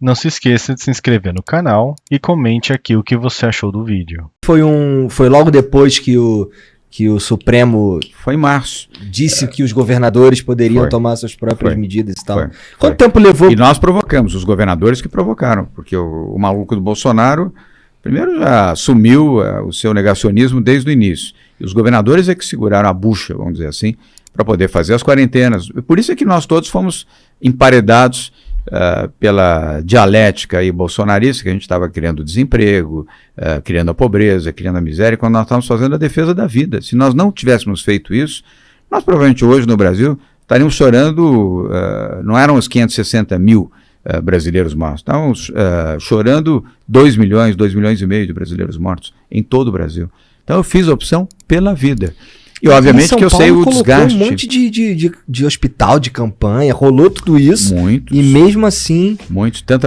Não se esqueça de se inscrever no canal e comente aqui o que você achou do vídeo. Foi, um, foi logo depois que o, que o Supremo Foi em março. disse que os governadores poderiam Foi. tomar suas próprias Foi. medidas e tal. Foi. Quanto Foi. tempo levou? E nós provocamos, os governadores que provocaram, porque o, o maluco do Bolsonaro, primeiro já assumiu eh, o seu negacionismo desde o início. E os governadores é que seguraram a bucha, vamos dizer assim, para poder fazer as quarentenas. Por isso é que nós todos fomos emparedados eh, pela dialética aí bolsonarista, que a gente estava criando desemprego, eh, criando a pobreza, criando a miséria, quando nós estávamos fazendo a defesa da vida. Se nós não tivéssemos feito isso, nós provavelmente hoje no Brasil estaríamos chorando, eh, não eram os 560 mil eh, brasileiros mortos, estávamos eh, chorando 2 milhões, 2 milhões e meio de brasileiros mortos em todo o Brasil. Então eu fiz a opção pela vida. E obviamente que eu sei Paulo o colocou desgaste. um monte de, de, de, de hospital, de campanha, rolou tudo isso. Muitos, E mesmo assim, muitos, tanta